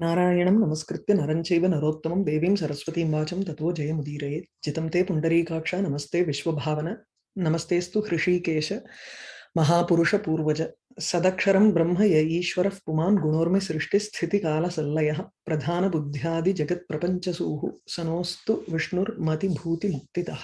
नारायणं नमस्कृत्य नरं चैव नरोत्तमं देवीं सरस्वतीं वाचं ततो जयमुदीरयेत् जितं ते पुण्डरीकाक्ष, नमस्ते विश्वभावन। नमस्तेस्तु हृषीकेश महापुरुषपूर्वज सदक्षरं ब्रह्म य ईश्वरः पुमान् गुणोर्मि सृष्टिस्थितिकालसल्लयः प्रधानबुद्ध्यादिजगत्प्रपञ्चसूः सनोऽस्तु विष्णुर्मतिभूतिमुक्तितः।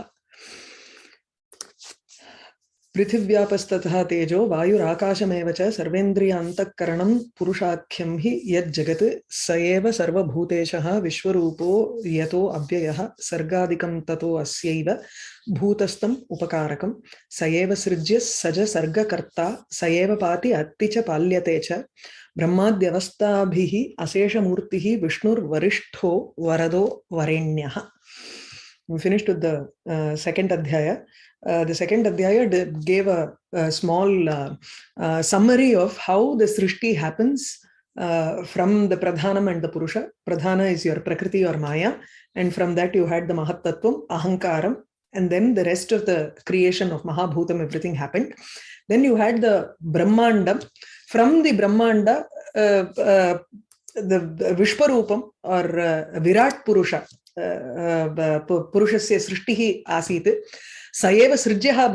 पृथिव्यापस्ततः तेजो वायुराकाशमेव च सर्वेन्द्रियान्तःकरणं पुरुषाख्यं हि यज्जगत् स एव सर्वभूतेशः विश्वरूपो यतो अव्ययः सर्गादिकं ततो अस्यैव भूतस्थम् उपकारकं स एव सृज्य स च सर्गकर्ता, स एव पाति अत्ति च पाल्यते च। ब्रह्माद्यवस्थाभिः अशेषमूर्तिः विष्णुर्वरिष्ठो वरदो वरेण्यः। We finished with the uh. Uh, the second Adhyaya gave a, a small uh, uh, summary of how the Srishti happens uh, from the Pradhanam and the Purusha. Pradhana is your Prakriti or Maya. And from that you had the Mahatattvam, Ahankaram, and then the rest of the creation of Mahabhutam, everything happened. Then you had the Brahmandam. From the Brahmanda, uh, the, the Vishvarupam or Virat Purusha, uh, uh, Purushasya Srishtihi Asit, स एव सृज्यः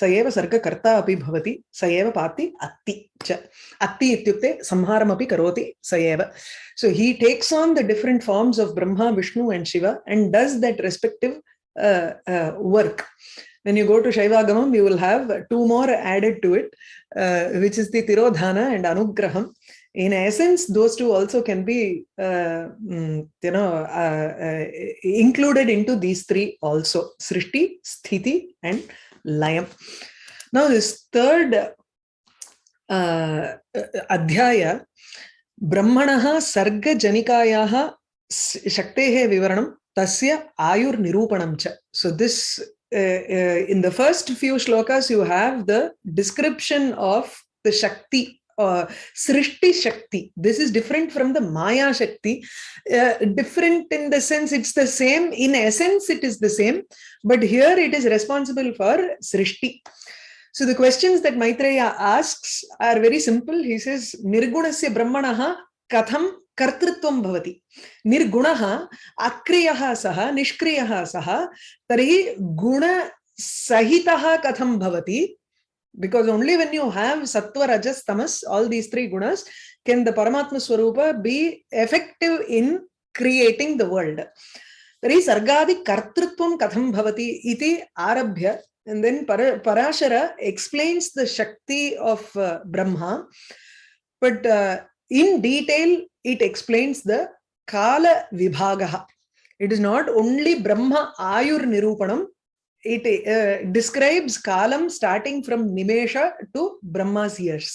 स सर्गकर्ता अपि भवति स पाति अत्ति च अत्ति इत्युक्ते संहारमपि करोति स he takes on the different forms of brahma vishnu and shiva and does that respective uh, uh, when you go to shaivagamam you will have two more added to it uh, which is the tirodhana and anugraham in essence those two also can be uh, you know uh, uh, included into these three also srishti sthiti and layam. Now this third uh, adhyaya brahmanah sarga janikayaah shaktehe vivaranam tasya ayur nirupanam cha. So this uh, uh, in the first few shlokas you have the description of the shakti uh, Srishti Shakti. This is different from the Maya Shakti. Uh, different in the sense it's the same. In essence, it is the same. But here it is responsible for Srishti. So the questions that Maitreya asks are very simple. He says, Nirgunasya Brahmanaha katham कर्तृत्वं भवति निर्गुणः अक्रियः सः निष्क्रियः सः तर्हि गुणसहितः कथं भवति because only when you have sattva rajas tamas all these three gunas can the paramatma swarupa be effective in creating the world. tari sargadi kartrutvam katham bhavati iti arabhya and then parashara explains the shakti of uh, brahma but uh, in detail it explains the kala vibhagaha it is not only brahma ayur nirupanam it uh, describes kalam starting from Nimesha to Brahma's years.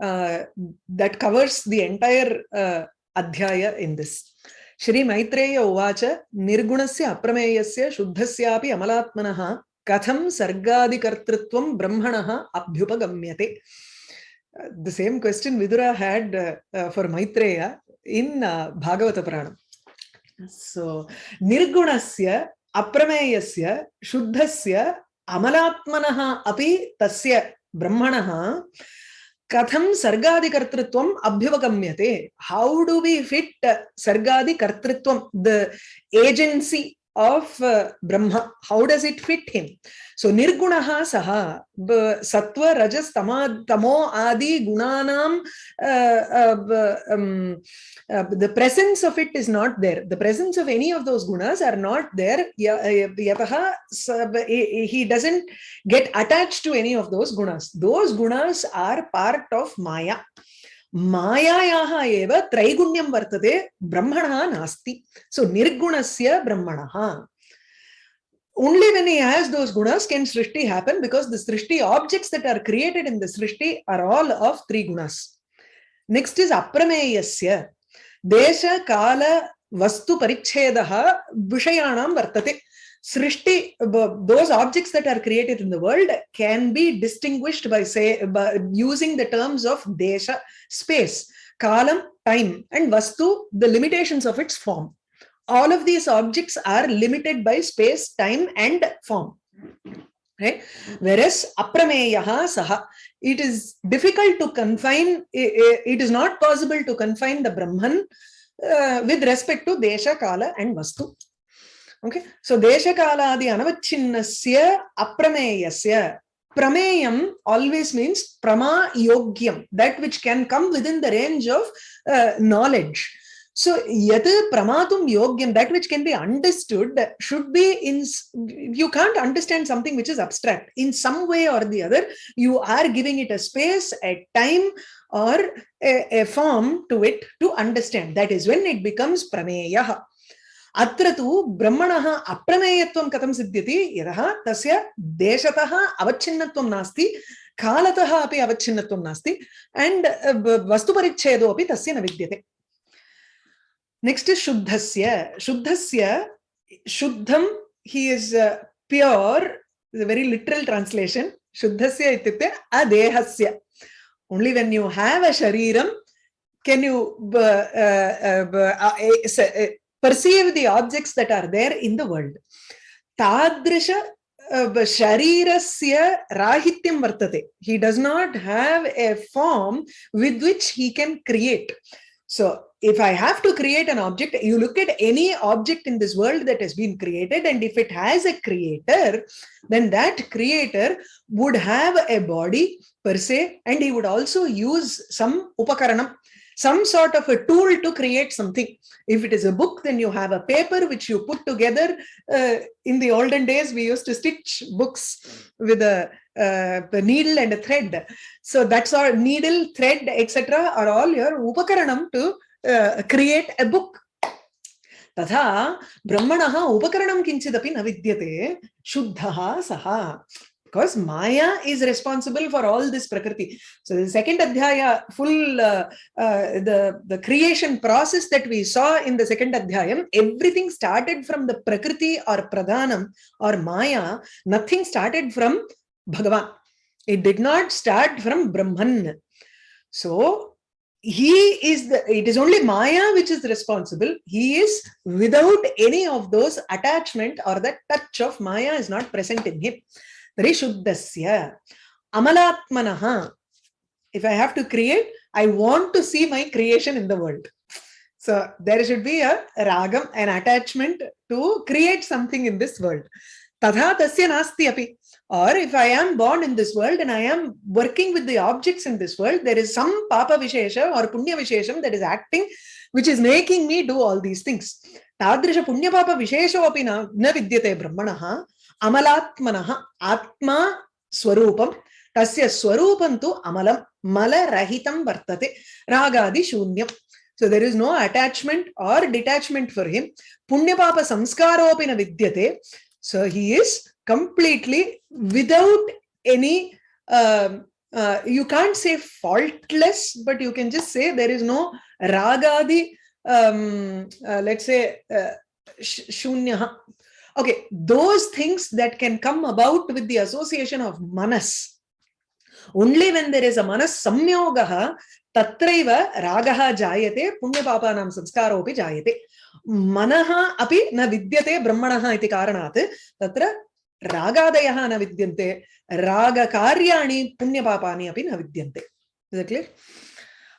Uh, that covers the entire uh, adhyaya in this. Shri Maitreya Uvacha Nirgunasya Aprameyasya Shuddhasyapi Amalatmanaha Katham Sargadikartrutvam Brahmanaha Abhyupagamyate. Uh, the same question Vidura had uh, uh, for Maitreya in Bhagavata Puranam. So, Nirgunasya अप्रमेयस्य, शुद्धस्य, अमलात्मनः अपि तस्य ब्रह्मणः कथं सर्गादिकर्तृत्वम् अभ्युपगम्यते? How do we fit सर्गादिकर्तृत्वं the agency of uh, Brahma. How does it fit him? So nirgunaha saha sattva rajas tama tamo adi gunanam uh, uh, um, uh, the presence of it is not there. The presence of any of those gunas are not there. He doesn't get attached to any of those gunas. Those gunas are part of Maya. मायायाः एव त्रैगुण्यं वर्तते ब्रह्मणः नास्ति सो निर्गुणस्य ब्रह्मणः only when he has those gunas can srishti happen because the srishti objects that are created in the srishti are all of three gunas next is aprameyasya desha kala vastu parichedah vishayanam vartate Srishti, those objects that are created in the world can be distinguished by say by using the terms of desha, space, kalam, time, and vastu, the limitations of its form. All of these objects are limited by space, time, and form. right whereas aprameyaha saha it is difficult to confine it is not possible to confine the brahman uh, with respect to desha kala and vastu okay? So desha kala adi anavacchinnasya aprameyasya. Prameyam always means prama yogyam that which can come within the range of uh, knowledge. So yat pramatum yogyam that which can be understood should be in you can't understand something which is abstract. In some way or the other you are giving it a space a time or a, a form to it to understand. That is when it becomes prameyah अत्र तु ब्रह्मणः अप्रमेयत्वं कथं सिद्ध्यति? यतः तस्य देशतः अवच्छिन्नत्वं नास्ति, कालतः अपि अवच्छिन्नत्वं नास्ति एण्ड् वस्तुपरिच्छेदोऽपि तस्य न विद्यते। नेक्स्ट् शुद्धस्य शुद्धस्य, शुद्धं हि is pure very literal translation शुद्धस्य इत्युक्ते अदेहस्य। Only when you have a शरीरं can you perceive the objects that are there in the world. Tadrisha uh, sharirasya rahityam vartate. He does not have a form with which he can create. So if I have to create an object, you look at any object in this world that has been created, and if it has a creator, then that creator would have a body per se, and he would also use some upakaranam, some sort of a tool to create something. If it is a book, then you have a paper which you put together. Uh, in the olden days, we used to stitch books with a, uh, a needle and a thread. So that's our needle, thread, etc. are all your upakaranam to uh, create a book. तथा ब्रह्मणः उपकरणं किञ्चिदपि न विद्यते शुद्धः सः because Maya is responsible for all this Prakriti. So the second Adhyaya, full, uh, uh, the, the creation process that we saw in the second Adhyayam, everything started from the Prakriti or Pradhanam or Maya, nothing started from Bhagavan. It did not start from Brahman. So he is the it is only maya which is responsible he is without any of those attachment or the touch of maya is not present in him Rishuddhasya. Amalatmanaha. If I have to create, I want to see my creation in the world. So there should be a ragam, an attachment to create something in this world. Tadha tasya nasti api. Or if I am born in this world and I am working with the objects in this world, there is some papa vishesha or punya vishesham that is acting, which is making me do all these things. Tadrisha punya papa vishesho api na vidyate brahmanaha. अमलात्मनः आत्मा स्वरूपं तस्य स्वरूपं तु अमलं मलरहितं वर्तते रागादि शून्यं so there is no attachment or detachment for him punyapapa samskaropi na vidyate so he is completely without any uh, uh, you can't say faultless but you can just say there is no ragadi um, uh, let's say uh, shunya Okay, those things that can come about with the association of manas. Only when there is a manas samyogaha, tatraiva ragaha jayate, punya punyapapanam sanskaropi jayate. Manaha api na vidyate brahmanaha iti karanat, tatra ragadayah na vidyante, raga karyani punyapapani api na vidyante. Is that clear?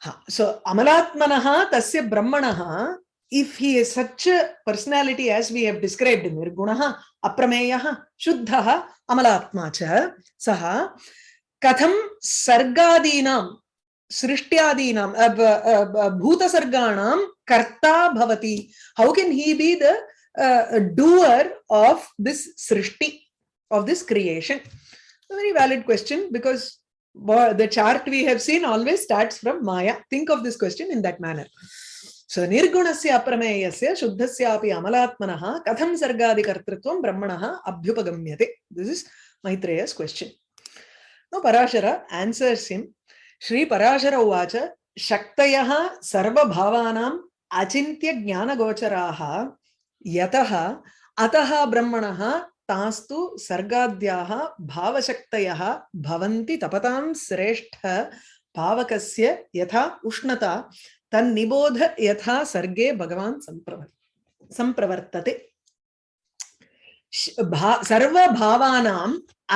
Ha. So, amalatmanaha tasya brahmanaha if he is such a personality as we have described, Nirgunaha, Aprameyaha, Shuddhaha, Amalatma cha, Saha, Katham Sargadinam, Srishthyadinam, Bhuta Sarganam, Karta Bhavati. How can he be the uh, doer of this Srishti, of this creation? A very valid question because the chart we have seen always starts from Maya. Think of this question in that manner. सो निर्गुण से अप्रमेय से शुद्ध सेमलात्म कथम सर्गाकर्तृत्व ब्रह्मण अभ्युपगम्य this Maitreya question now Parashara answers answers Shri Parashara उवाच शक्तयः सर्वभावानाम् अचिन्त्यज्ञानगोचराः यतः अतः ब्रह्मणः तास्तु सर्गाद्याः भावशक्तयः भवन्ति तपतां श्रेष्ठ पावकस्य यथा उष्णता तन्निबोध यथा सर्गे भगवान संप्रवर्तते। सर्वभावानां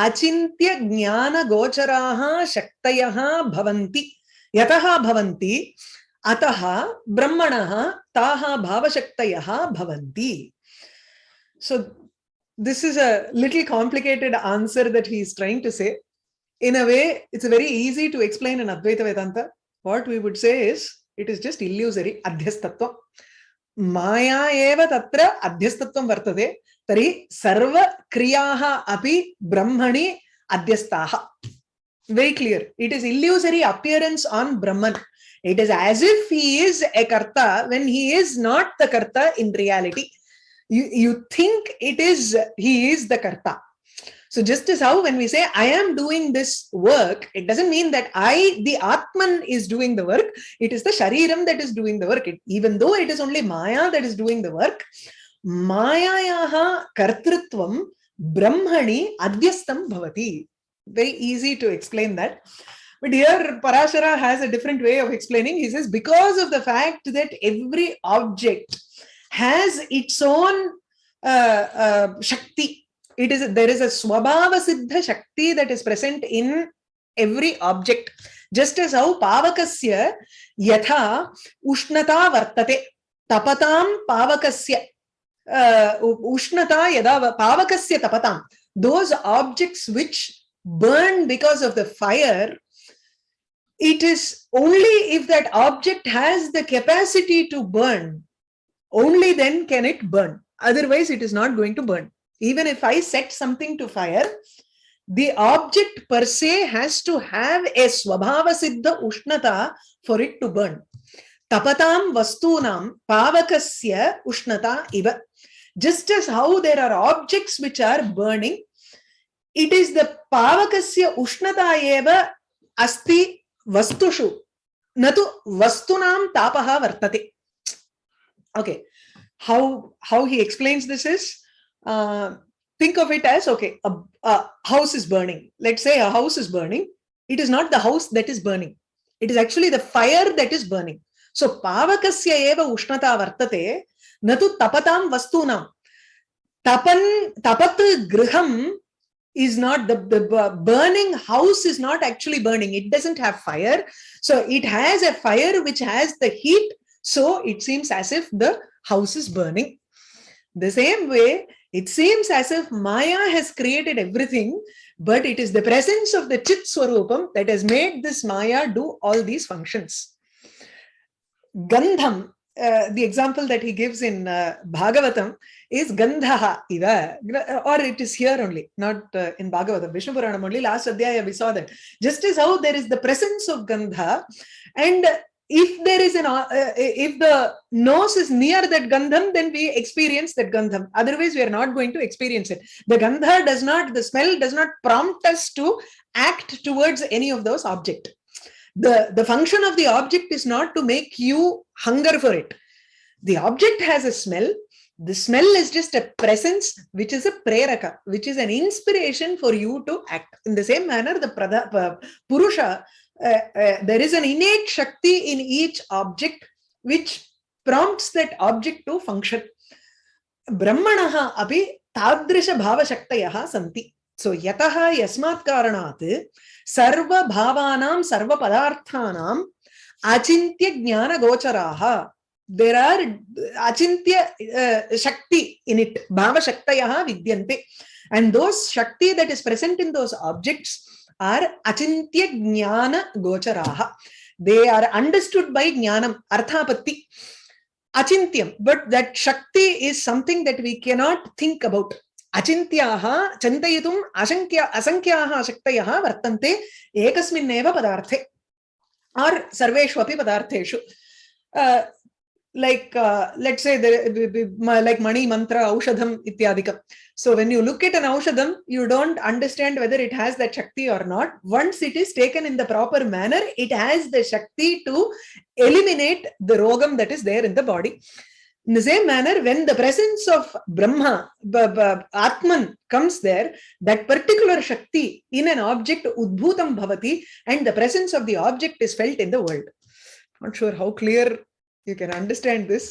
अचिन्त्य ज्ञानगोचराः शक्तयः भवन्ति। अतः ब्रह्मणः ताः भावशक्तयः भवन्ति। So this is a little complicated answer that he is trying say in a way it's very easy to explain an अद्वैतवेदान्त what we would say is it is just illusory adhyastatva maya eva tatra adhyastatvam vartate tari sarva kriyaha api brahmani adhyastaha very clear it is illusory appearance on brahman it is as if he is a karta when he is not the karta in reality you you think it is he is the karta so just as how when we say i am doing this work it doesn't mean that i the atman is doing the work. It is the shariram that is doing the work. It, even though it is only maya that is doing the work mayayaha kartrutvam brahmani adhyastam bhavati. Very easy to explain that. But here parashara has a different way of explaining. He says because of the fact that every object has its own uh, uh, shakti. It is there is a swabhava siddha shakti that is present in every object. Just as how pavakasya yatha ushnata vartate tapatam pavakasya uh, ushnata yada pavakasya tapatam. Those objects which burn because of the fire it is only if that object has the capacity to burn only then can it burn otherwise it is not going to burn even if i set something to fire the object per se has to have a swabhava siddha ushnata for it to burn. Tapatam vastunam pavakasya ushnata iva just as how there are objects which are burning it is the pavakasya ushnata eva asti vastushu. Natu vastunam tapaha vartate okay. How how he explains this is uh, think of it as okay a, a house is burning. Let's say a house is burning. It is not the house that is burning. It is actually the fire that is burning. So pavakasya eva ushnata vartate natu tapatam vastunam. Tapan tapat griham is not the, the burning house is not actually burning. It doesn't have fire. So it has a fire which has the heat. So it seems as if the house is burning. The same way, it seems as if Maya has created everything, but it is the presence of the Chit Swarupam that has made this Maya do all these functions. Gandham, uh, the example that he gives in uh, Bhagavatam is Gandhaha or it is here only, not uh, in Bhagavatam, Vishnu Puranam only, last Adhyaya we saw that. Just as how there is the presence of Gandha, and if there is an uh, uh, if the nose is near that gandham then we experience that gandham. Otherwise we are not going to experience it. The gandha does not the smell does not prompt us to act towards any of those object. The the function of the object is not to make you hunger for it. The object has a smell. The smell is just a presence which is a preraka which is an inspiration for you to act. In the same manner the pradha, purusha there is an innate shakti in each object which prompts that object to function. Brahmanaha api tadrisha bhava shaktayaha santi. So yataha yasmat karanat sarva bhavanam sarva padarthanam achintya jnana gocharaha. There are achintya uh, shakti in it. Bhava shaktayaha vidyante. And those shakti that is present in those objects are achintya jnana gocharaha they are understood by jnanam arthapatti acintyam but that shakti is something that we cannot think about अचिन्त्याः चिन्तयितुम् असङ्ख्या असङ्ख्याः शक्तयः वर्तन्ते एकस्मिन्नेव पदार्थे आर् सर्वेष्वपि पदार्थेषु like uh, let's say the, like mani mantra aushadham ityadikam so when you look at an aushadham you don't understand whether it has that shakti or not. Once it is taken in the proper manner it has the shakti to eliminate the rogam that is there in the body. In the same manner when the presence of brahma atman comes there that particular shakti in an object udbhutam bhavati and the presence of the object is felt in the world. Not sure how clear you can understand this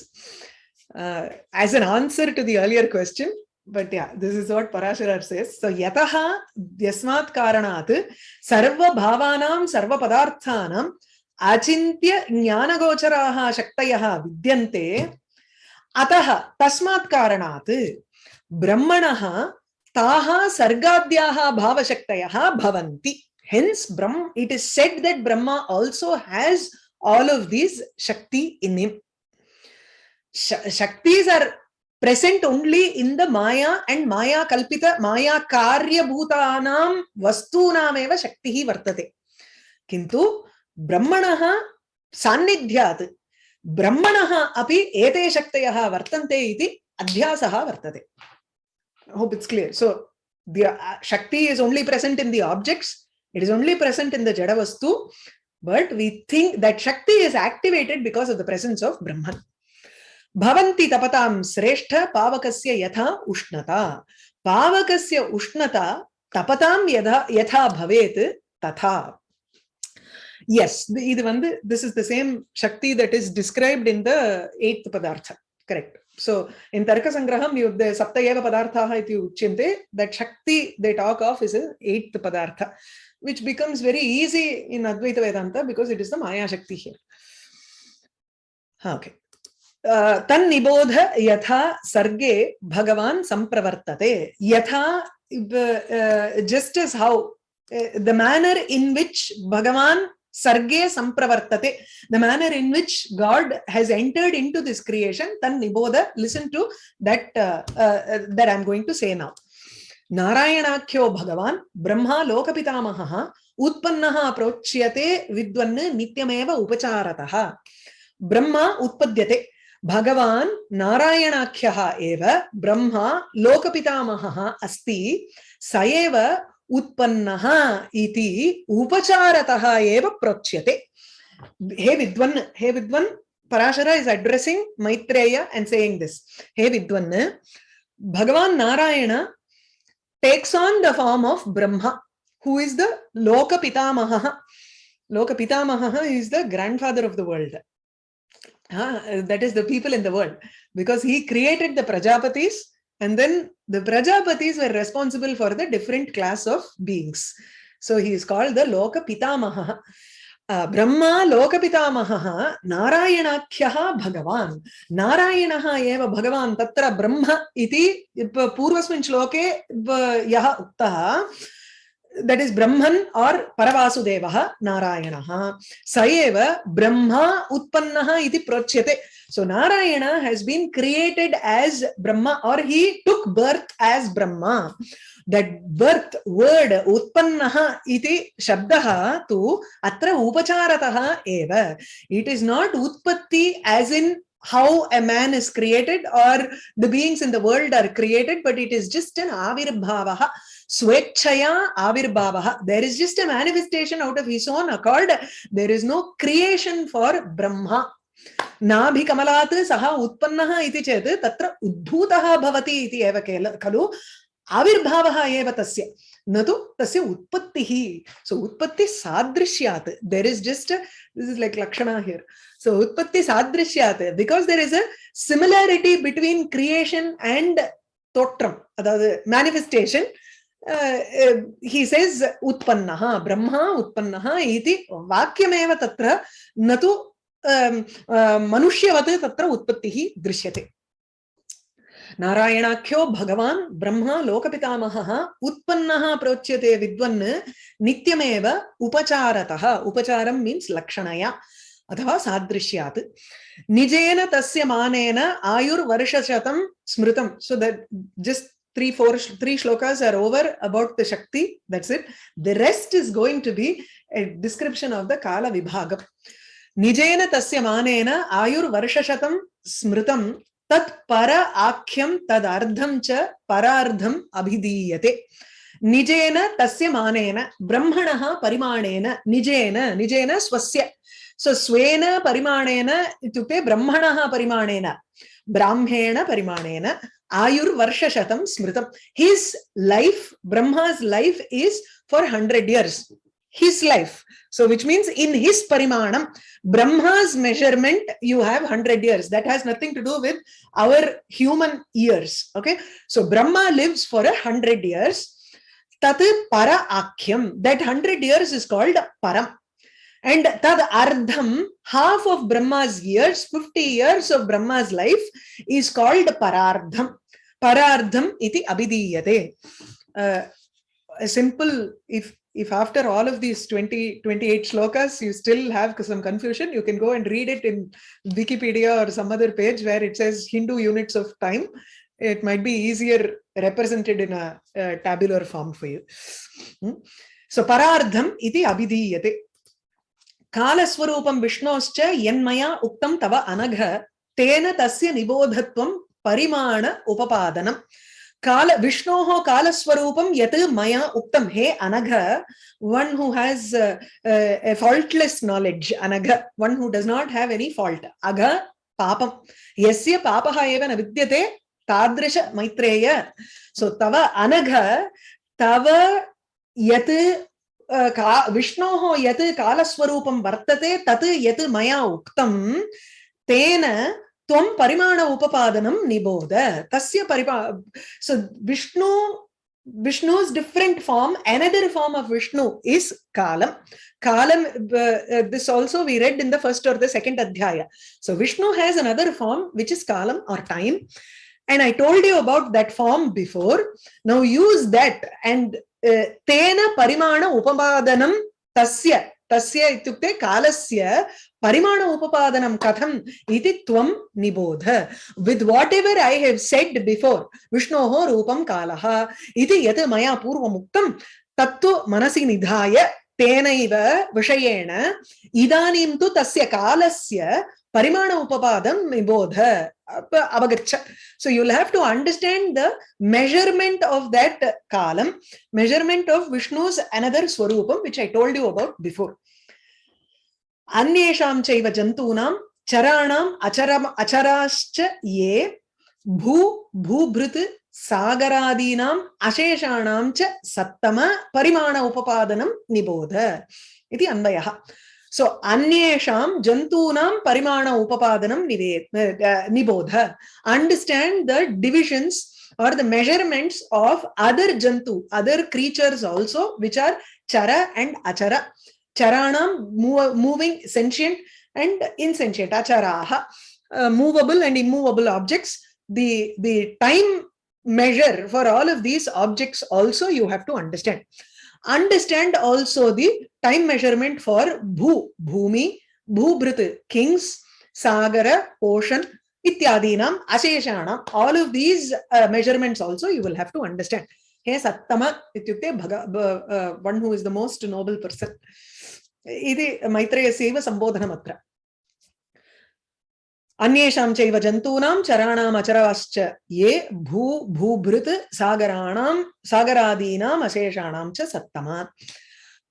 uh, as an answer to the earlier question but yeah this is what parasharar says. So yataha yasmat karanat sarva bhavanam sarva padarthanam achintya jnanagocharaha shaktayah vidyante. Atah tasmat karanat brahmanah taha sargadyaah bhavashaktayah bhavanti. Hence brahm it is said that brahma also has all of these Shakti in him. Sh Shaktis are present only in the Maya and Maya Kalpita, Maya Karya Bhutanam Vastunam eva Shakti vartate. Kintu Brahmanaha Sannidhyat Brahmanaha api ete Shaktayaha vartante iti Adhyasaha vartate. I hope it's clear. So the uh, Shakti is only present in the objects. It is only present in the Jadavastu but we think that shakti is activated because of the presence of brahman भवन्ति तपतां श्रेष्ठ पावकस्य यथा उष्णता पावकस्य उष्णता तपतां यथा यथा भवेत् तथा yes இது வந்து this is the same shakti that is described in the eighth padartha correct so in tarka sangraham you the sapta eva padarthaah iti uchyante that shakti they talk of is in eighth padartha which becomes very easy in advaita vedanta because it is the maya shakti here okay तन्निबोध यथा सर्गे भगवान संप्रवर्तते यथा just as how the manner in which bhagavan sarge sampravartate the manner in which god has entered into this creation tan niboda listen to that uh, uh, that i'm going to say now नारायणाख्यो भगवान् ब्रह्मा लोकपितामहः उत्पन्नः प्रोच्यते विद्वन् नित्यमेव उपचारतः। ब्रह्मा उत्पद्यते। भगवान् नारायणाख्यः ब्रह्मा लोकपितामहः अस्ति। स एव उत्पन्नः इति उपचारतः एव प्रोच्यते। हे विद्वन् हे विद्वन्, Parashara is addressing Maitreya and saying this hey विद्वन्, Bhagavan Narayana takes on the form of Brahma, who is the Loka Pitamaha. Loka Pitamaha is the grandfather of the world. Uh, that is the people in the world. Because he created the Prajapatis and then the Prajapatis were responsible for the different class of beings. So he is called the Loka Pitamaha. Brahma लोकपितामहः नारायणाख्यः भगवान्। नारायणः एव भगवान् तत्र ब्रह्म इति पूर्वस्मिन् श्लोके यः उक्तः that is brahman or paravasudevah narayanah sa eva brahma utpannah iti prochyate so narayana has been created as brahma or he took birth as brahma that birth word utpannah iti shabdah tu atra upacharatah eva it is not utpatti as in how a man is created or the beings in the world are created but it is just an avirbhava swechaya avirbhava there is just a manifestation out of his own accord there is no creation for brahma नाभिकमलात् सः उत्पन्नः इति चेत् तत्र उद्भूतः भवति इति एव केल खलु आविर्भावः एव तस्य न तु तस्य उत्पत्तिः सो उत्पत्ति सादृश्यात् there is just this is like Lakshana here so utpatti sadrishyat because there is a similarity between creation and totram அதாவது manifestation Uh, uh, he says utpannah brahma utpannah iti vakyameva tatra मनुष्यवत् तत्र उत्पत्तिः दृश्यते। नारायणाख्यो भगवान् ब्रह्मा लोकपितामहः उत्पन्नः प्रोच्यते विद्वन् नित्यमेव उपचारतः। उपचारं means लक्षणया अथवा सादृश्यात्। निजेन तस्य मानेन आयुर्वर्षशतं स्मृतं। So that just three four three shlokas are over about the shakti that's it the rest is going to be a description of the kala vibhagam nijena tasya manena ayur varshashatam smritam tat para akhyam tad ardham cha parardham abhidiyate nijena tasya manena brahmanah parimanena nijena nijena swasya so swena parimanena itukte brahmanah parimanena brahmena parimanena ayur varshashatam smritam his life brahma's life is for 100 years his life. So, which means in his parimanam, Brahma's measurement, you have 100 years. That has nothing to do with our human years. Okay. So, Brahma lives for a 100 years. Tat para akhyam. That 100 years is called param. And tad ardham, half of Brahma's years, 50 years of Brahma's life is called parardham. Parardham iti abhidiyate. Uh, a simple, if if after all of these 20 28 shlokas you still have some confusion you can go and read it in wikipedia or some other page where it says hindu units of time it might be easier represented in a, a tabular form for you hmm? so parardham iti abhidiyate कालस्वरूपं विष्णोश्च यन्मया उक्तं तव अनघ तेन तस्य निबोधत्वं परिमाण उपपादनम् Kala Vishnoho Kala Swarupam Yat Maya Uktam He Anagha, one who has uh, uh, a faultless knowledge, Anagha, one who does not have any fault. Agha Papam. Yasya Papaha Eva Navidyate Tadrisha Maitreya. So Tava Anagha Tava Yat विष्णोः यत् कालस्वरूपं वर्तते तत् यत् मया उक्तं तेन tvam parimana upapadanam niboda tasya paripa so vishnu vishnu's different form another form of vishnu is kalam. Kalam uh, uh, this also we read in the first or the second adhyaya. So vishnu has another form which is kalam or time. And i told you about that form before. Now use that and uh, tena parimana upapadanam tasya तस्य इत्युक्ते कालस्य परिमाण उपपादनं कथम् इति त्वं निबोध. With whatever I have said before विष्णोः रूपं कालः. इति यत् मया पूर्वमुक्तं, तत्तु मनसि निधाय तेनैव विषयेण, इदानीं तु तस्य कालस्य परिमाण उपादं निबोध avagaccha so you'll have to understand the measurement of that kalam measurement of vishnu's another swarupam which i told you about before अन्येषां चैव जन्तूनां चराणाम् अचरम अचराश्च ये भू भूभृत् सागरादीनाम् अशेषाणां च सप्तम परिमाण उपपादनं निबोध इति अन्वयः so anyesham jantunam parimana upapadanam nivet nibodha understand the divisions or the measurements of other jantu other creatures also which are chara and achara. Charanam moving sentient and insentient acharaha uh, movable and immovable objects. The the time measure for all of these objects also you have to understand. Understand also the time measurement for Bhu, Bhumi, Bhubrit, kings, Sagara, ocean, Ityadinam, Asheshanam. All of these uh, measurements also you will have to understand. Hey Sattama Bhaga, uh, one who is the most noble person. Idi Maitreya Seva Sambodhana Matra. अन्येषां चैव जन्तूनां चराणाम् अचराश्च ये भू भूभृत् सागराणां सागरादीनाम् अशेषाणां च सप्तमा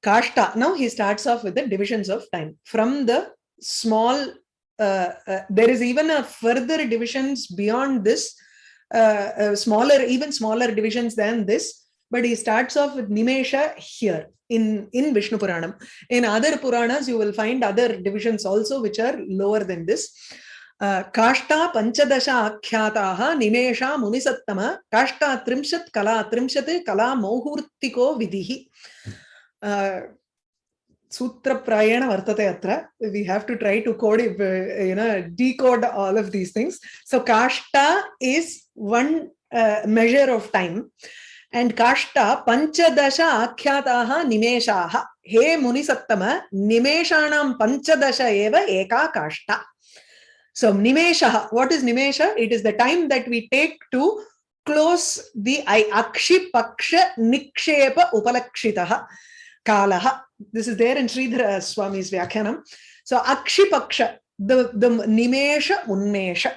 kashta now he starts off with the divisions of time from the small uh, uh, there is even a further divisions beyond this uh, uh, smaller even smaller divisions than this but he starts off with nimesha here in, in Vishnu Puranam. In other Puranas, you will find other divisions also which are lower than this. काष्ठा पञ्चदश आख्याताः निमेषा मुनिसत्तम, काष्ठा त्रिंशत् कला त्रिंशत् कला मौहूर्तिको विधिः सूत्रप्रायेण वर्तते अत्र। We have to try to code you know decode all of these things so काष्ठा is one measure of time and kashta panchadasha akhyataha nimeshaha he muni sattama nimeshanam panchadasha eva eka so nimesha what is nimesha? It is the time that we take to close the eye akshi paksha nikshepa upalakshitah kalaha. This is there in sridhara swami's vyakhyanam so akshi paksha the the nimesha unmesha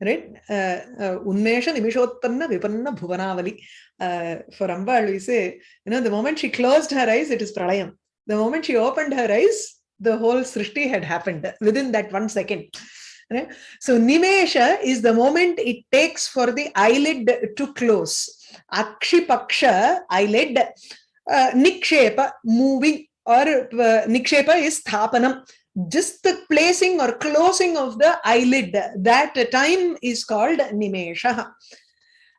right? Uh, uh, unmesha nimishotpanna vipanna bhuvanavali. Uh, for Ambal, we say, you know, the moment she closed her eyes, it is pralayam. The moment she opened her eyes, the whole srishti had happened within that one second. Right? So Nimesha is the moment it takes for the eyelid to close. Akshipaksha, eyelid, uh, nikshepa, moving or uh, nikshepa is sthapanam. Just the placing or closing of the eyelid, that time is called nimesha.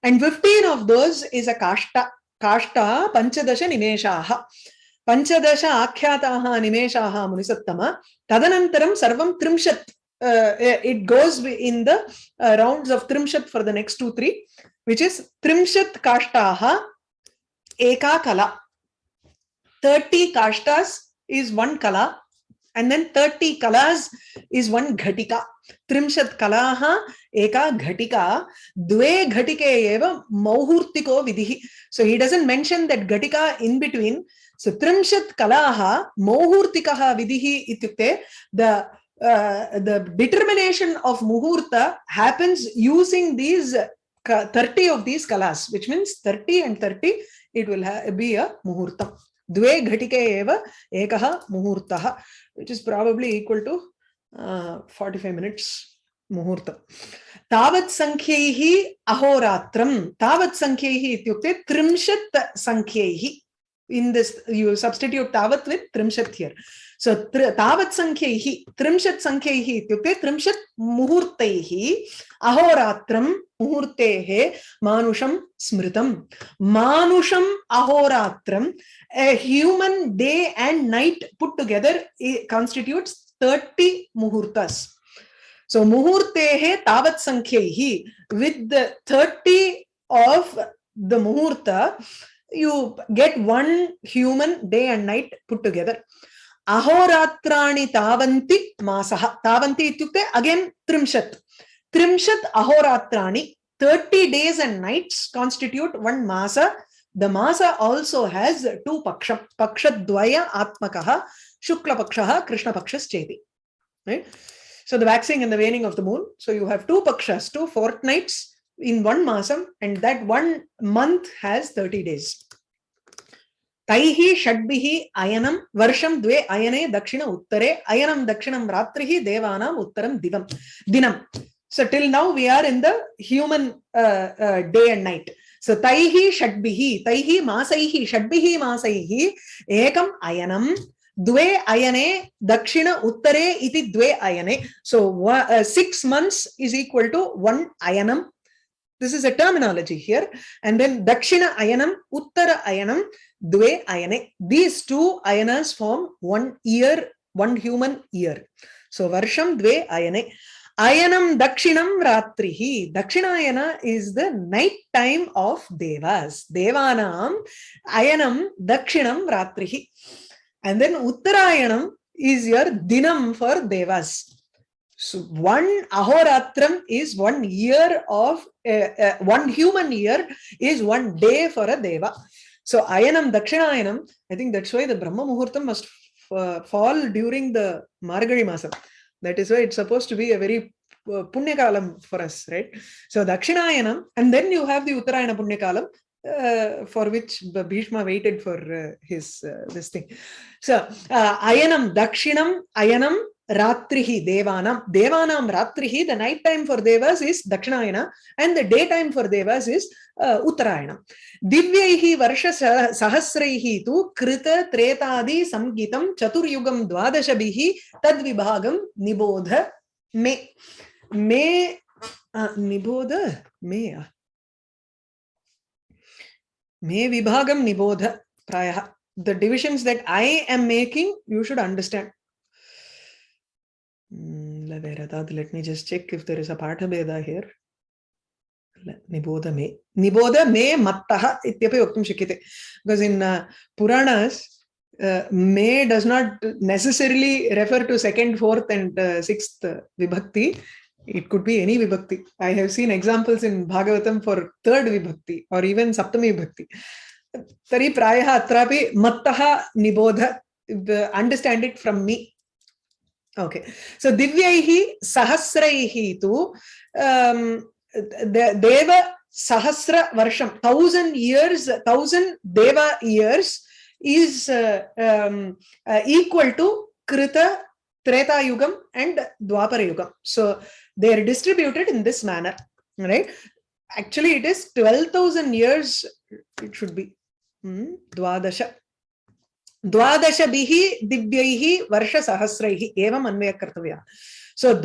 And 15 of those is a kashta. Kashta panchadasha nimeshaha. पञ्चदश आख्याताः निमेषाः मुनिसत्तम तदनन्तरं सर्वं त्रिंशत् uh, it goes in the uh, rounds of trimshat for the next two three which is trimshat kashtaha eka kala. 30 kashtas is one kala and then 30 kalas is one ghatika. Trimshat kalaha eka ghatika. Dve ghatike eva mauhurtiko vidhi so he doesn't mention that ghatika in between. So trimshat kalaha mauhurtikaha vidhi itukte the uh, the determination of muhurta happens using these 30 of these kalas which means 30 and 30 it will be a muhurtam द्वे घटिके एव एकः मुहूर्तः which is probably equal to uh, 45 minutes मुहूर्तम् तावत् सङ्ख्यैः अहोरात्रं तावत् सङ्ख्यैः इत्युक्ते त्रिंशत् सङ्ख्यैः in this you substitute tavat with trimshat here सो त्रि तावत् सङ्ख्यैः त्रिंशत् सङ्ख्यैः इत्युक्ते त्रिंशत् मुहूर्तैः, अहोरात्रं मुहूर्तेः मानुषं स्मृतं मानुषम् अहोरात्रं human day and night put together constitutes thirty मुहूर्तस् so मुहूर्तेः, तावत् सङ्ख्यैः वित् थर्टि आफ् द मुहूर्त, you get one human day and night put together. अहोरात्राणि तावन्ति मासः। तावन्ति इत्युक्ते अगेन् त्रिंशत्। त्रिंशत् अहोरात्राणि thirty days and nights constitute one mass. The mass also has two पक्ष पक्षद्वय आत्मकः शुक्लपक्षः कृष्णपक्षश्चेति। So the waxing and the waning of the moon. So you have two pakshas, two fortnights in one masam, and that one month has 30 days. Ayanam varsham dve ayane dakshina uttare ayanam dakshinam ratrihi devanam uttaram divam dinam. So till now we are in the human uh, uh, day and night. So taihi shadbihi, taihi masaihi, shadbihi masaihi, ekam ayanam द्वे अयने दक्षिण उत्तरे इति द्वे अयने uh, six months is equal to one ayanam this is a terminology here. And then Dakshina Ayanam, Uttara Ayanam, Dve Ayane. These two Ayanas form one year, one human year. So Varsham Dve Ayane. Ayanam Dakshinam Ratrihi. Dakshinayana is the night time of Devas. Devanam Ayanam Dakshinam Ratrihi. And then Uttarayanam is your Dinam for Devas. So one ahoratram is one year of uh, uh, one human year is one day for a deva. So ayanam dakshinayanam, I think that's why the Brahma Muhurtam must uh, fall during the Margari Masam. That is why it's supposed to be a very uh, Punyakalam for us, right? So Dakshinayanam, and then you have the Uttarayana Punyakalam, uh, for which Bhishma waited for uh, his uh, this thing. So uh, Ayanam Dakshinam, Ayanam Ratrihi Devanam. Devanam Ratrihi, the night time for Devas is Dakshinayana and the daytime for Devas is uh, Uttarayana. Divyaihi Varsha Sahasraihi tu Krita Tretadi Samgitam Chaturyugam Dvadashabihi Tadvibhagam Nibodha Me. Me uh, Nibodha Me. Me Vibhagam Nibodha Praya. The divisions that I am making, you should understand. Let me just check if there is a Pathabheda here. Niboda me. Niboda me mattaha ityapi vaktum shakyate. Because in uh, Puranas, uh, may does not necessarily refer to second, fourth and uh, sixth vibhakti. It could be any vibhakti. I have seen examples in Bhagavatam for third vibhakti or even saptami vibhakti. Tari prayaha atrapi mattaha nibodha. Understand it from me. Okay. So Divyaihi Sahasraihi tu um, Deva Sahasra Varsham, thousand years, thousand Deva years is uh, um, uh, equal to Krita, Treta Yugam and Dwapara Yugam. So they are distributed in this manner, right? Actually, it is 12,000 years, it should be. Hmm? Dwadasha. Divya वर्ष सहस्रैम एवम् अन्वयकर्तव्यः सो so,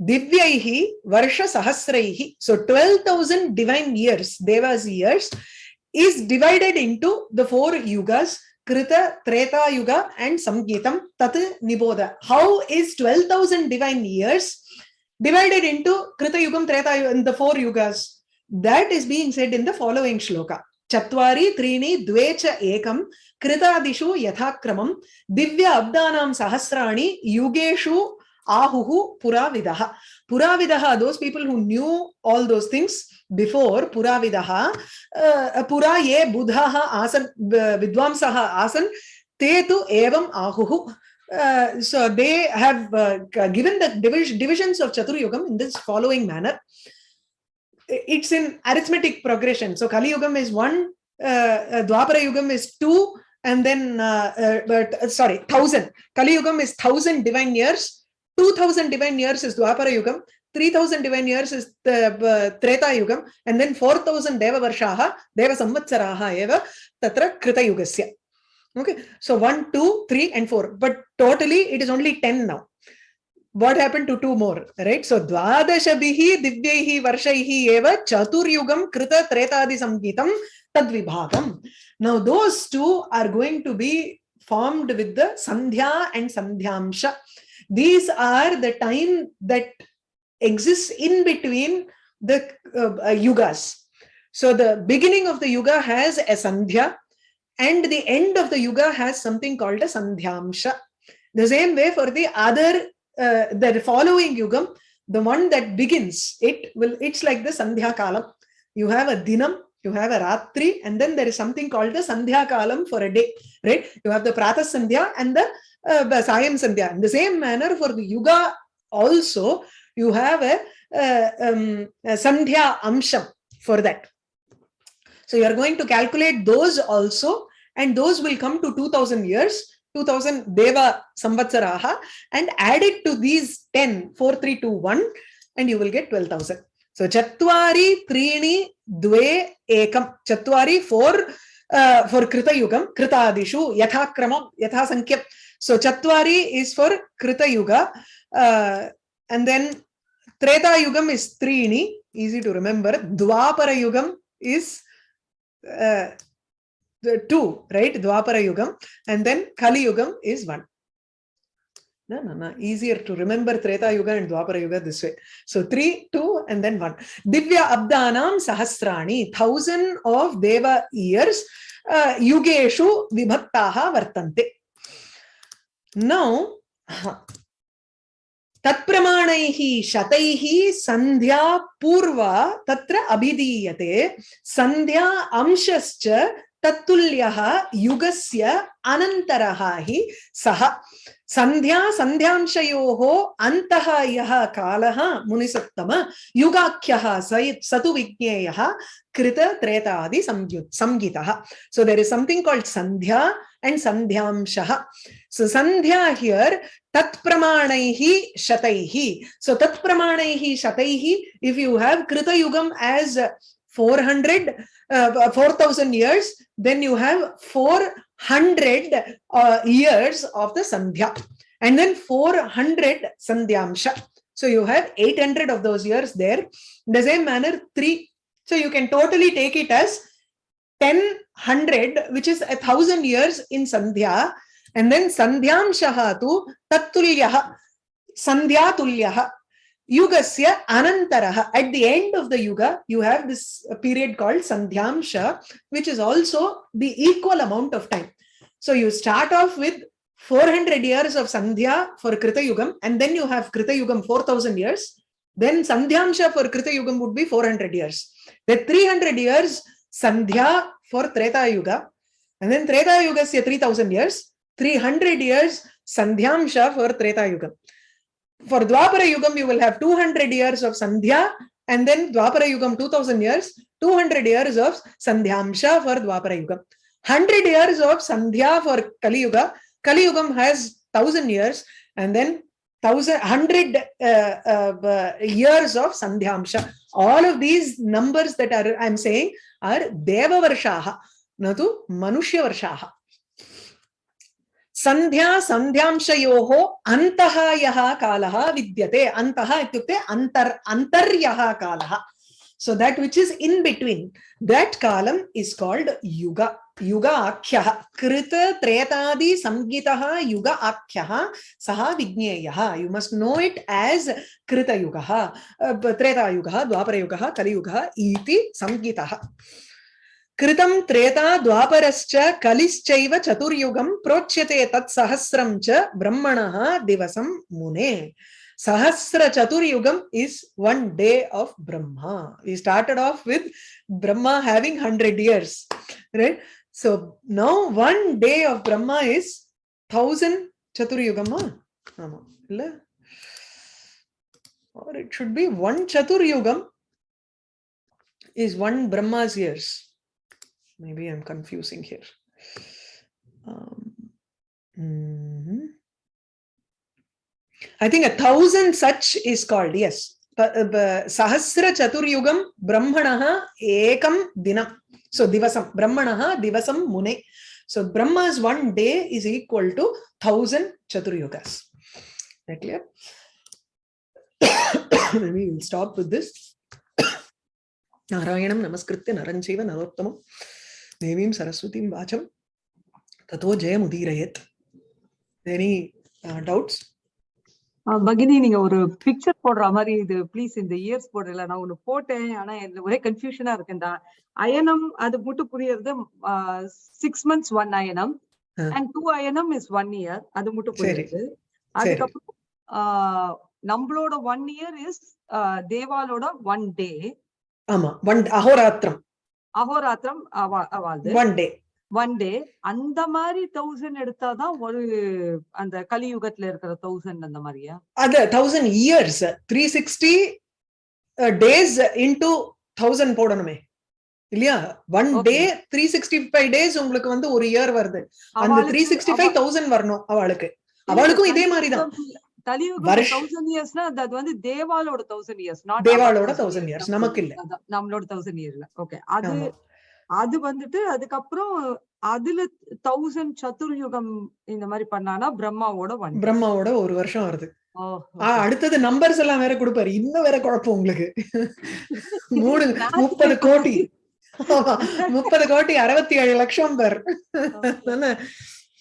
दिव्य वर्ष सहस्रै so twelve thousand divine years देवाज years is divided into the four युगस् कृत त्रेतायुग and संगीत तत् निबोध how is twelve thousand divine years divided into कृतयुगं त्रेतायुगं the four युगस् that is being said in the following shloka चत्वारी, त्रीणि, द्वे च एकं, कृतादिषु यथाक्रमं, दिव्य अब्दानां सहस्राणि, युगेषु आहुः पुराविदः। पुराविदः those people who knew all those things before पुराविदः पुरा ये बुधाः आसन् विद्वांसः आसन्, ते तु एवम् आहुः। So they they have the given the divisions of Chaturyugam in this. It's in arithmetic progression. So Kali Yugam is one, uh, Dwapara Yugam is two, and then, uh, uh, uh, sorry, thousand. Kali Yugam is thousand divine years. 2000 divine years is Dwapara Yugam, 3000 divine years is the uh, Treta Yugam, and then 4000 Deva Varshaha, Deva Samvatsaraha eva, tatra Krita Yugasya. Okay, so one, two, three, and 4. But totally it is only 10 now. What happened to two more, right? So Dvadashabhihi Divyaihi Varshaihi eva Chaturyugam Krita Tretadi Samjnitam Tadvibhagam. Now those two are going to be formed with the Sandhya and Sandhyamsha. These are the time that exists in between the uh, uh, yugas. So the beginning of the yuga has a sandhya and the end of the yuga has something called a sandhyamsha. The same way for the other, uh, the following yugam, the one that begins, it will, it's like the sandhya kalam. You have a dinam, you have a ratri, and then there is something called the sandhya kalam for a day, right? You have the prata sandhya and the uh, Sayam Sandhya. In the same manner, for the Yuga also, you have a, uh, um, a Sandhya Amsham for that. So you are going to calculate those also, and those will come to 2000 years, 2000 Deva Samvatsaraha, and add it to these 10, 4, 3, 2, 1, and you will get 12,000. So Chatwari, Trini, Dve, Ekam. Chatwari for uh, for Krita Yugam, Krita Adishu, Yatha Kramam, Yatha Sankyam. So Chatwari is for Krita Yuga. Uh, and then Treta Yugam is Trini, easy to remember. Dwapara Yugam is uh, the two, right? Dwapara Yugam. And then Kali Yugam is one. No, no, no. Easier to remember Treta Yuga and Dwapara Yuga this way. So three, two, and then one. Divya Abdanam Sahasrani, thousand of Deva years, uh, Yugeshu Vibhaktaha Vartante. Now, तत्प्रमाणैः शतैः सन्ध्या पूर्वा तत्र अभिधीयते सन्ध्या अंशश्च तत्तुल्यः युगस्य अनन्तरः हि सः। सन्ध्या सन्ध्यांशयोः अन्तः यः कालः मुनिसत्तम, युगाख्यः स स तु विज्ञेयः कृतत्रेतादि संयु संहितः। So there is something called Sandhya and सन्ध्यांशः सो संध्या हियर तत्प्रमाणैः शतैः। सो तत्प्रमाणैः शतैः if you have कृतयुगम् as 400 uh, 4000 years then you have 400 uh, years of the sandhya. And then 400 sandhyamsha so you have 800 of those years there. In the same manner three. So you can totally take it as 1000 which is a thousand years in sandhya. And then sandhyamshaha tu sandhya tulyaha yugasya anantaraha. At the end of the yuga you have this period called sandhyamsha which is also the equal amount of time. So you start off with 400 years of sandhya for krita yugam and then you have krita yugam 4000 years. Then sandhyamsha for krita yugam would be 400 years. The 300 years sandhya for treta yuga and then treta yuga is 3000 years. 300 years sandhyamsha for treta yuga for Dwapara Yugam, you will have 200 years of Sandhya, and then Dwapara Yugam 2000 years, 200 years of Sandhyamsha for Dwapara Yugam. 100 years of Sandhya for Kali Yuga. Kali Yugam has 1000 years, and then 100 uh, uh, years of Sandhyamsha. All of these numbers that are I'm saying are Deva Varshaha, not Manushya Varshaha. संध्या संध्याशयो अंत यहाल विद्य अंत अंतर अंतर काल। So that which is in between that काल इज़ कॉल्ड युग युग आख्य कृत, त्रेतादी संगीता युग आख्य सह विज्ञेय। You must know it as कृतयुग त्रेतायुग, द्वापरयुग, कलियुग संगीता कृतम त्रेता द्वापरश्च कलिश्चैव चतुर्युगम प्रोच्यते तत्सहस्रम च ब्रह्मणः दिवसं मुने। सहस्र चतुर्युगम is one day of Brahma we started off with Brahma having 100 years right so now one day of Brahma is 1000 चतुर्युगम और it should be one चतुर्युगम is one Brahma's years maybe i'm confusing here um, mhm. I think a thousand such is called, yes. Sahasra Chaturyugam Brahmanaha Ekam Dinam. So Divasam, Brahmanaha Divasam Mune. So Brahma's one day is equal to thousand Chaturyugas. That clear? Maybe we'll stop with this. Narayanam Namaskritya Narancheva Narottamam Saraswatim Vacham Tato Jayamudirayat. Any uh, doubts? பகினி நீங்க ஒரு picture போடுற மாதிரி இது please இந்த years போடல நான் ஒண்ணு போட்டேன். ஆனா எனக்கு ஒரே கன்ஃபியூஷனா இருக்குண்டா அயனம் அது மட்டும் புரியறது six months one அயனம் and two அயனம் is one year அது மட்டும் புரியுது. அதுக்கப்புறம் நம்மளோட ஒன் இயர் இஸ் தேவாலோட ஒன் டே ஆமா ஒன் அஹோராத்திரம் அஹோராத்திரம் அவாது ஒன் டே ஒன் டே அந்த மாதிரி தௌசண்ட் எடுத்தாதான் ஒரு அந்த கலியுகத்துல இருக்கிற தௌசண்ட் அந்த மாதிரியா? அது thousand years three sixty days into thousand போடணுமே. இல்லையா? One day three sixty five days உங்களுக்கு வந்து ஒரு இயர் வருது. அந்த த்ரீ சிக்ஸ்டி ஃபைவ் தௌசண்ட் வரணும் அவளுக்கு. அவளுக்கும் இதே மாதிரிதான். தௌசண்ட் இயர்ஸ்னா அது வந்து தேவாலோட தௌசண்ட் இயர்ஸ் தேவாலோட தௌசண்ட் இயர்ஸ் நமக்கு இல்ல. நம்மளோட தௌசண்ட் இயர்ல ஓகே அது அது வந்துட்டு அதுக்கப்புறம் அதுல தௌசண்ட் சதுர்யுகம் இந்த மாதிரி பண்ணானா பிரம்மாவோட ஒன் பிரம்மாவோட ஒரு வருஷம் வருது. அடுத்தது நம்பர்ஸ் எல்லாம் வேற கொடுப்பாரு. இன்னும் வேற குழப்பம் உங்களுக்கு. மூணு முப்பது கோடி. முப்பது கோடி அறுபத்தி ஏழு லட்சம் பேர்.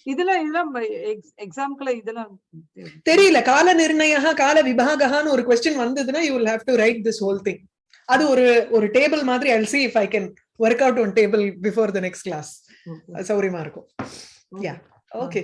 இதுல இதெல்லாம் எக்ஸாம்க்குள்ள இதெல்லாம் தெரியல. கால நிர்ணய கால விபாகான்னு ஒரு கொஸ்டின் வந்ததுன்னா you will have to write this whole thing அது ஒரு ஒரு டேபிள் மாதிரி I see if I can work out one table before the next class சௌரியமா இருக்கும். Yeah okay